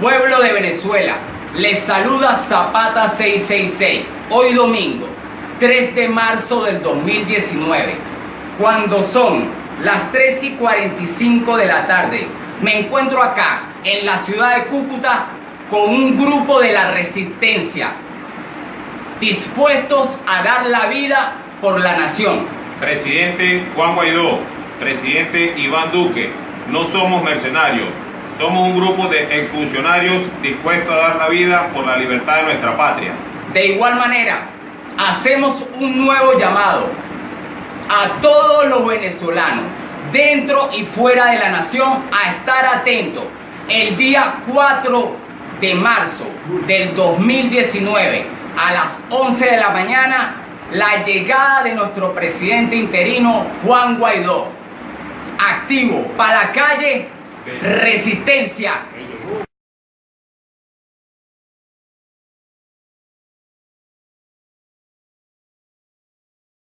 Pueblo de Venezuela, les saluda Zapata 666, hoy domingo, 3 de marzo del 2019, cuando son las 3 y 45 de la tarde. Me encuentro acá, en la ciudad de Cúcuta, con un grupo de la resistencia, dispuestos a dar la vida por la nación. Presidente Juan Guaidó, presidente Iván Duque, no somos mercenarios, somos un grupo de exfuncionarios dispuestos a dar la vida por la libertad de nuestra patria. De igual manera, hacemos un nuevo llamado a todos los venezolanos, dentro y fuera de la nación, a estar atentos. El día 4 de marzo del 2019, a las 11 de la mañana, la llegada de nuestro presidente interino, Juan Guaidó. Activo para la calle, resistencia